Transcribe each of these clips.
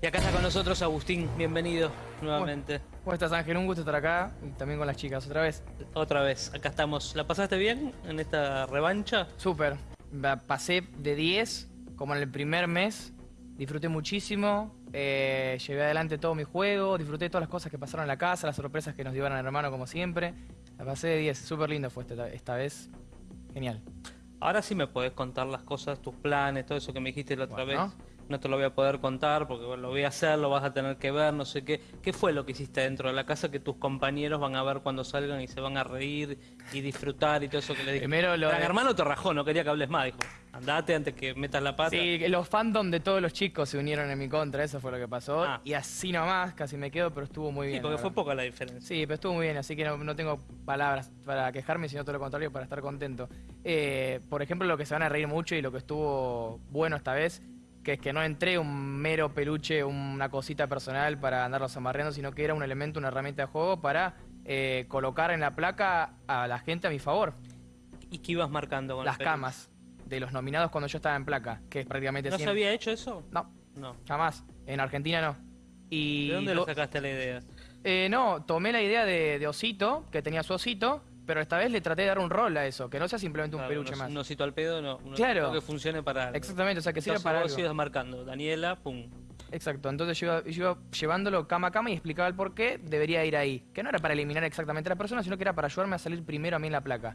Y acá está con nosotros Agustín, bienvenido nuevamente. ¿Cómo estás Ángel? Un gusto estar acá y también con las chicas otra vez. Otra vez, acá estamos. ¿La pasaste bien en esta revancha? Súper. La Pasé de 10 como en el primer mes. Disfruté muchísimo, eh, llevé adelante todo mi juego, disfruté todas las cosas que pasaron en la casa, las sorpresas que nos dieron al hermano como siempre. La pasé de 10, súper lindo fue esta, esta vez. Genial. Ahora sí me podés contar las cosas, tus planes, todo eso que me dijiste la otra Bueno. vez. No te lo voy a poder contar porque lo voy a hacer, lo vas a tener que ver, no sé qué. ¿Qué fue lo que hiciste dentro de la casa que tus compañeros van a ver cuando salgan y se van a reír y disfrutar y todo eso que le dije? Primero lo Gran de- hermano te rajó, no quería que hables más, dijo. Andate antes que metas la pata. Sí, los fandom de todos los chicos se unieron en mi contra, eso fue lo que pasó. Ah. Y así nomás, casi me quedo, pero estuvo muy Sí, bien. porque la fue poca la diferencia. Sí, pero estuvo muy bien, así que no, no tengo palabras para quejarme, sino todo lo contrario, para estar contento. Eh, por ejemplo, lo que se van a reír mucho y lo que estuvo bueno esta vez, que es que no entré un mero peluche, una cosita personal para andarlos amarreando, sino que era un elemento, una herramienta de juego para eh, colocar en la placa a la gente a mi favor. ¿Y qué ibas marcando con Las el camas de los nominados cuando yo estaba en placa, que es prácticamente ¿No se había hecho eso? No, No. jamás. En Argentina no. Y ¿De dónde lo- sacaste la idea? Eh, no, tomé la idea de, de Osito, que tenía su Osito, pero esta vez le traté de dar un rol a eso, que no sea simplemente un Claro, peluche más. Un osito al pedo, no. Un Claro. que funcione para algo. Exactamente, o sea, que sirva para vos algo. ibas marcando. Daniela, pum. Exacto, entonces yo iba, yo iba llevándolo cama a cama y explicaba el por qué debería ir ahí. Que no era para eliminar exactamente a la persona, sino que era para ayudarme a salir primero a mí en la placa.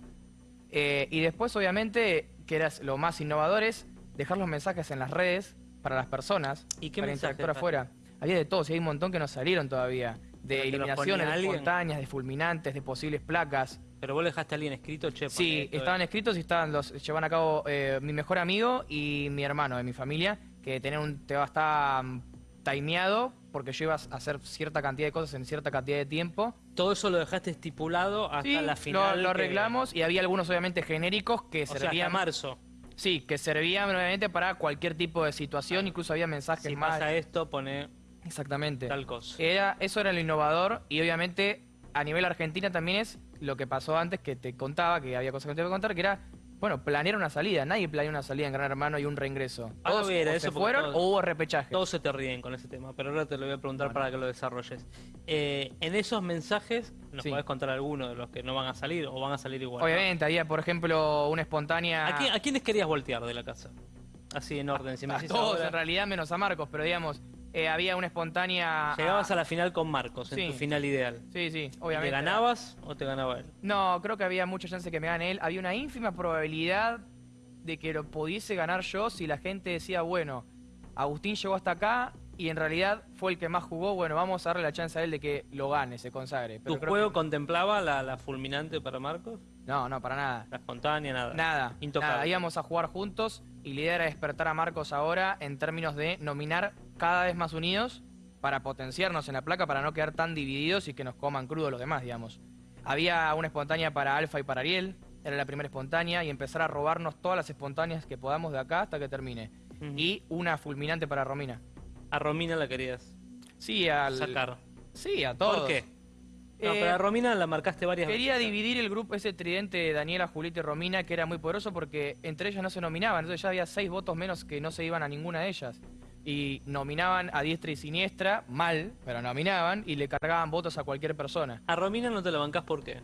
Eh, y después, obviamente, que era lo más innovador es dejar los mensajes en las redes para las personas, ¿Y qué para interactuar afuera. Había de todo, y hay un montón que no salieron todavía. ¿Pero De eliminaciones, de espontáneas, de fulminantes, de posibles placas. Pero vos dejaste a alguien escrito, che, Sí, estaban escritos y estaban los llevan a cabo eh, mi mejor amigo y mi hermano de mi familia, que tenían un te va a estar mm, timeado porque yo iba a hacer cierta cantidad de cosas en cierta cantidad de tiempo. Todo eso lo dejaste estipulado hasta Sí, la final. lo, lo que- arreglamos y había algunos obviamente genéricos que O sea, hasta servían marzo. Sí, que servían obviamente para cualquier tipo de situación, incluso había mensajes Si más pasa esto, pone Exactamente. tal cosa. Era, eso era lo innovador y obviamente a nivel Argentina también es lo que pasó antes que te contaba, que había cosas que te iba a contar, que era, bueno, planear una salida. Nadie planeó una salida en Gran Hermano y un reingreso. Todos o eso se fueron todos- o hubo repechaje. Todos se te ríen con ese tema, pero ahora te lo voy a preguntar Bueno. para que lo desarrolles. Eh, en esos mensajes, ¿nos Sí. podés contar alguno de los que no van a salir o van a salir igual? Obviamente, había, por ejemplo, una espontánea... ¿A, quién- a quiénes querías voltear de la casa? Así en orden, si me a decís todos, ahora. en realidad, menos a Marcos, pero digamos, eh, había una espontánea... Llegabas a la final con Marcos, en Sí. tu final ideal. Sí, sí, ¿Le obviamente. ganabas o te ganaba él? No, creo que había mucha chance que me gane él. Había una ínfima probabilidad de que lo pudiese ganar yo si la gente decía, bueno, Agustín llegó hasta acá y en realidad fue el que más jugó, bueno, vamos a darle la chance a él de que lo gane, se consagre. Pero ¿Tu creo juego que- contemplaba la, la fulminante para Marcos? No, no, para nada. ¿La espontánea? Nada. Nada, Intocable. nada, íbamos a jugar juntos y la idea era despertar a Marcos ahora en términos de nominar cada vez más unidos para potenciarnos en la placa, para no quedar tan divididos y que nos coman crudo los demás, digamos. Había una espontánea para Alfa y para Ariel, era la primera espontánea, y empezar a robarnos todas las espontáneas que podamos de acá hasta que termine. Y una fulminante para Romina. A Romina la querías Sí, al... sacar. Sí, a todos. ¿Por qué? No, Eh, pero a Romina la marcaste varias Quería veces. dividir el grupo, ese tridente de Daniela, Julieta y Romina, que era muy poderoso porque entre ellas no se nominaban. Entonces ya había seis votos menos que no se iban a ninguna de ellas. Y nominaban a diestra y siniestra, mal, pero nominaban y le cargaban votos a cualquier persona. A Romina no te la bancás ¿por qué?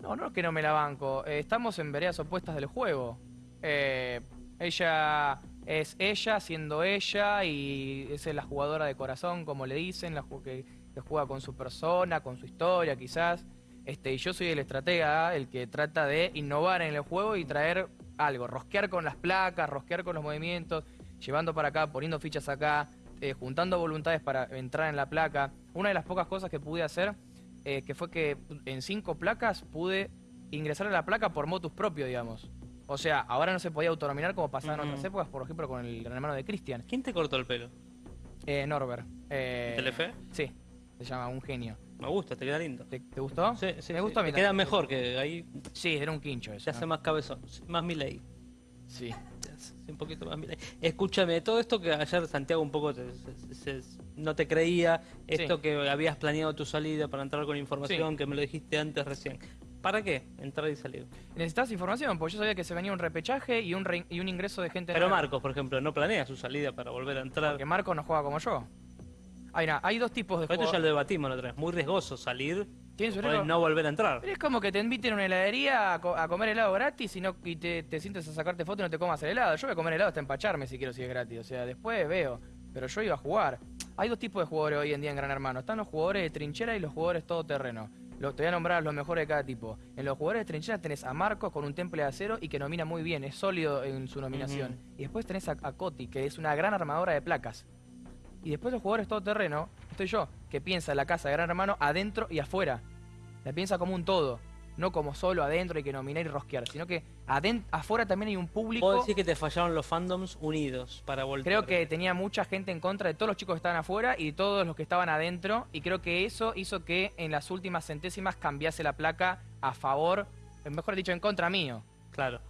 No, no es que no me la banco. eh, estamos en veredas opuestas del juego. Eh, ella es ella siendo ella y es la jugadora de corazón, como le dicen, la que, que juega con su persona, con su historia quizás. Este, y yo soy el estratega, el que trata de innovar en el juego y traer algo, rosquear con las placas, rosquear con los movimientos, llevando para acá, poniendo fichas acá, eh, juntando voluntades para entrar en la placa. Una de las pocas cosas que pude hacer, eh, que fue que en cinco placas pude ingresar a la placa por motus propio, digamos. O sea, ahora no se podía autonominar como pasaba en otras épocas, por ejemplo, con el hermano de Cristian, ¿Quién te cortó el pelo? eh, Norbert. Eh, ¿Telefe? Sí, se llama un genio. Me gusta, te queda lindo. ¿Te, te gustó? Sí, sí, Me sí. gustó a mí Te queda mejor que ahí Sí, era un quincho eso. se hace ¿no? más cabezón, más Milei. Sí. Un poquito más. Escúchame, todo esto que ayer Santiago un poco te- se- se- no te creía, esto Sí. que habías planeado tu salida para entrar con información, Sí. que me lo dijiste antes recién. ¿Para qué? Entrar y salir. Necesitas información, porque yo sabía que se venía un repechaje y un, re- y un ingreso de gente Pero nueva. Marcos, por ejemplo, no planea su salida para volver a entrar. Porque Marco no juega como yo. Hay, dos tipos de Pero esto ya lo debatimos la otra vez. Muy riesgoso salir Tiene su no volver a entrar. Pero es como que te inviten a una heladería a, co- a comer helado gratis y, no, y te, te sientes a sacarte foto y no te comas el helado. Yo voy a comer helado hasta empacharme si quiero si es gratis. O sea, después veo. Pero yo iba a jugar. Hay dos tipos de jugadores hoy en día en Gran Hermano. Están los jugadores de trinchera y los jugadores todoterreno. Lo- te voy a nombrar los mejores de cada tipo. En los jugadores de trinchera tenés a Marcos con un temple de acero y que nomina muy bien, es sólido en su nominación. Y después tenés a, a Coti, que es una gran armadora de placas. Y después los jugadores todoterreno, estoy yo, que piensa la casa de Gran Hermano adentro y afuera. La piensa como un todo, no como solo adentro hay que nominar y rosquear, sino que afuera también hay un público. Puedo decir que te fallaron los fandoms unidos para volver. Creo que tenía mucha gente en contra de todos los chicos que estaban afuera y de todos los que estaban adentro. Y creo que eso hizo que en las últimas centésimas cambiase la placa a favor, mejor dicho, en contra mío. Claro.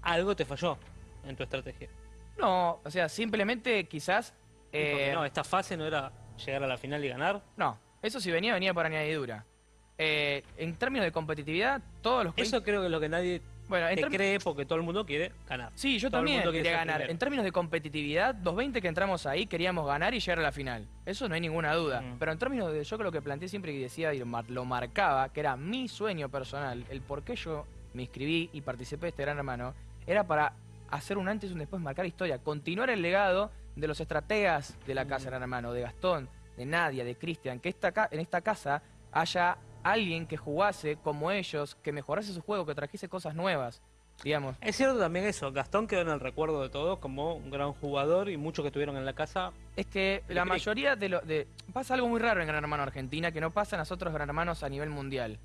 Algo te falló en tu estrategia. No, o sea, simplemente quizás. Eh, no, esta fase no era llegar a la final y ganar. no, eso si venía, venía por añadidura. Eh, en términos de competitividad, todos los Eso creo que es lo que nadie bueno, en te cree porque todo el mundo quiere ganar. Sí, yo Todo también quería ganar. primero. En términos de competitividad, 220 que entramos ahí queríamos ganar y llegar a la final. Eso no hay ninguna duda. Mm. Pero en términos de yo creo que planteé siempre y decía y lo, mar- lo marcaba, que era mi sueño personal, el por qué yo me inscribí y participé de este gran hermano, era para hacer un antes y un después, marcar historia, continuar el legado de los estrategas de la casa Mm. Gran Hermano, de Gastón, de Nadia, de Cristian, que esta en esta casa haya alguien que jugase como ellos, que mejorase su juego, que trajese cosas nuevas, digamos. Es cierto también eso, Gastón quedó en el recuerdo de todos como un gran jugador y muchos que estuvieron en la casa. Es que la mayoría de lo de pasa algo muy raro en Gran Hermano Argentina que no pasa en los otros Gran Hermanos a nivel mundial.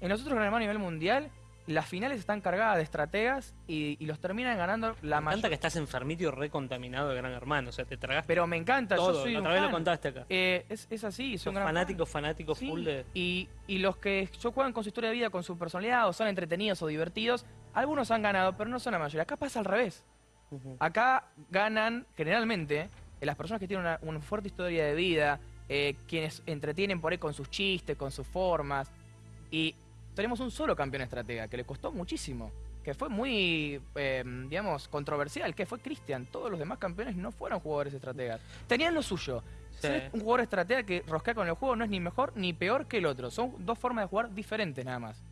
En los otros Gran Hermanos a nivel mundial, las finales están cargadas de estrategas y, y los terminan ganando la Me encanta mayoría. que estás enfermito y recontaminado de Gran Hermano. O sea, te tragaste Pero me encanta, todo. yo soy un otra vez lo contaste acá. Eh, es, es así, son gran fanático, fanático Sí, full de... y, y los que yo juegan con su historia de vida, con su personalidad, o son entretenidos o divertidos, algunos han ganado, pero no son la mayoría. Acá pasa al revés. Acá ganan generalmente eh, las personas que tienen una, una fuerte historia de vida, eh, quienes entretienen por ahí con sus chistes, con sus formas. Y tenemos un solo campeón estratega que le costó muchísimo, que fue muy, eh, digamos, controversial, que fue Cristian. Todos los demás campeones no fueron jugadores estrategas. Tenían lo suyo. Sí. Ser un jugador estratega que rosquea con el juego no es ni mejor ni peor que el otro. Son dos formas de jugar diferentes nada más.